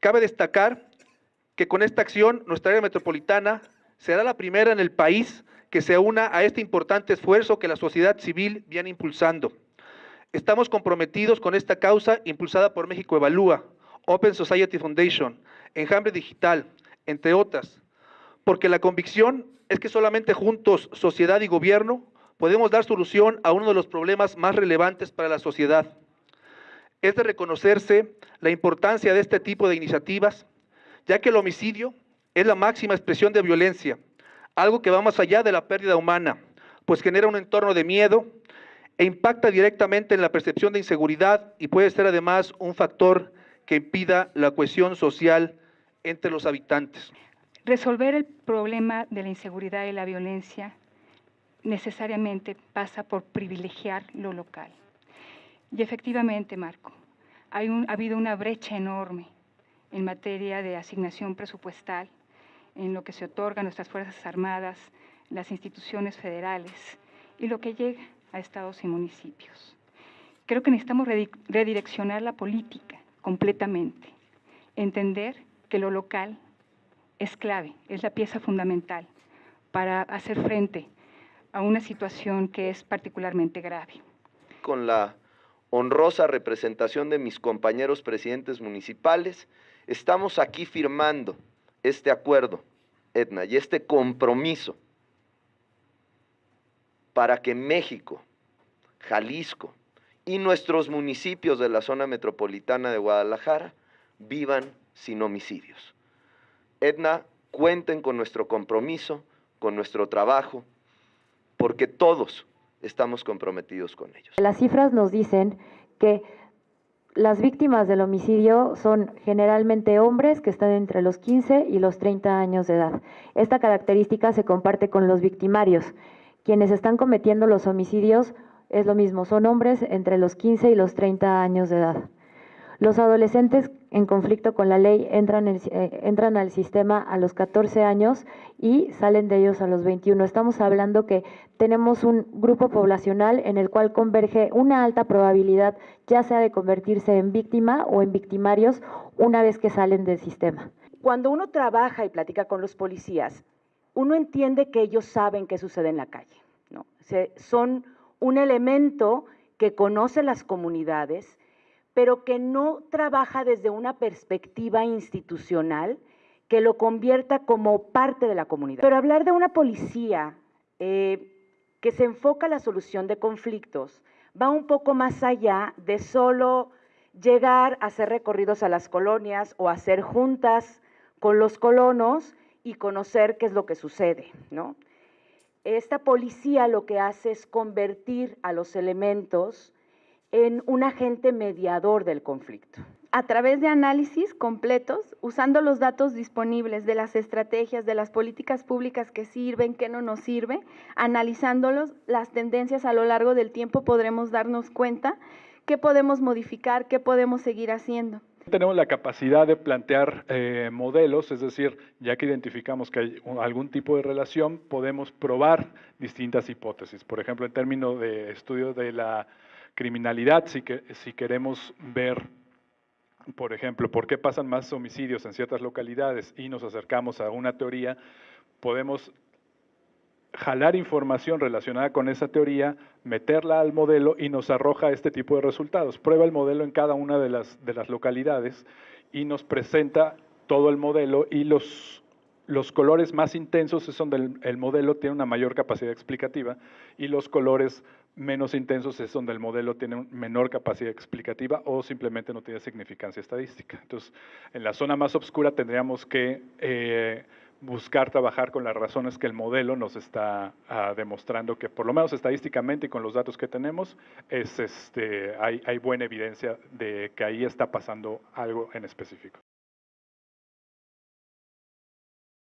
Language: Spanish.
Cabe destacar que con esta acción nuestra área metropolitana será la primera en el país que se una a este importante esfuerzo que la sociedad civil viene impulsando. Estamos comprometidos con esta causa impulsada por México Evalúa, Open Society Foundation, Enjambre Digital, entre otras, porque la convicción es que solamente juntos, sociedad y gobierno, podemos dar solución a uno de los problemas más relevantes para la sociedad. Es de reconocerse la importancia de este tipo de iniciativas, ya que el homicidio es la máxima expresión de violencia, algo que va más allá de la pérdida humana, pues genera un entorno de miedo e impacta directamente en la percepción de inseguridad y puede ser además un factor que impida la cohesión social entre los habitantes. Resolver el problema de la inseguridad y la violencia necesariamente pasa por privilegiar lo local. Y efectivamente, Marco, hay ha habido una brecha enorme en materia de asignación presupuestal, en lo que se otorga a nuestras Fuerzas Armadas, las instituciones federales y lo que llega a estados y municipios. Creo que necesitamos redireccionar la política completamente, entender que lo local es clave, es la pieza fundamental para hacer frente a una situación que es particularmente grave. Con la honrosa representación de mis compañeros presidentes municipales, estamos aquí firmando este acuerdo, Edna, y este compromiso para que México, Jalisco y nuestros municipios de la zona metropolitana de Guadalajara vivan sin homicidios. Edna, cuenten con nuestro compromiso, con nuestro trabajo, porque todos estamos comprometidos con ellos. Las cifras nos dicen que las víctimas del homicidio son generalmente hombres que están entre los 15 y los 30 años de edad. Esta característica se comparte con los victimarios. Quienes están cometiendo los homicidios es lo mismo, son hombres entre los 15 y los 30 años de edad. Los adolescentes en conflicto con la ley entran, eh, entran al sistema a los 14 años y salen de ellos a los 21. Estamos hablando que tenemos un grupo poblacional en el cual converge una alta probabilidad ya sea de convertirse en víctima o en victimarios una vez que salen del sistema. Cuando uno trabaja y platica con los policías, uno entiende que ellos saben qué sucede en la calle. ¿no? son un elemento que conoce las comunidades, pero que no trabaja desde una perspectiva institucional que lo convierta como parte de la comunidad. Pero hablar de una policía eh, que se enfoca a la solución de conflictos va un poco más allá de solo llegar a hacer recorridos a las colonias o hacer juntas con los colonos y conocer qué es lo que sucede, ¿no? Esta policía lo que hace es convertir a los elementos en un agente mediador del conflicto. A través de análisis completos, usando los datos disponibles de las estrategias, de las políticas públicas que sirven, que no nos sirven, analizándolos, las tendencias a lo largo del tiempo podremos darnos cuenta qué podemos modificar, qué podemos seguir haciendo. Tenemos la capacidad de plantear eh, modelos, es decir, ya que identificamos que hay algún tipo de relación, podemos probar distintas hipótesis. Por ejemplo, en términos de estudio de la criminalidad, si, que, si queremos ver, por ejemplo, por qué pasan más homicidios en ciertas localidades y nos acercamos a una teoría, podemos jalar información relacionada con esa teoría, meterla al modelo y nos arroja este tipo de resultados. Prueba el modelo en cada una de las, de las localidades y nos presenta todo el modelo y los los colores más intensos es donde el, modelo tiene una mayor capacidad explicativa y los colores menos intensos es donde el modelo tiene menor capacidad explicativa o simplemente no tiene significancia estadística. Entonces, en la zona más oscura tendríamos que eh, buscar trabajar con las razones que el modelo nos está ah, demostrando que por lo menos estadísticamente y con los datos que tenemos es este, hay buena evidencia de que ahí está pasando algo en específico.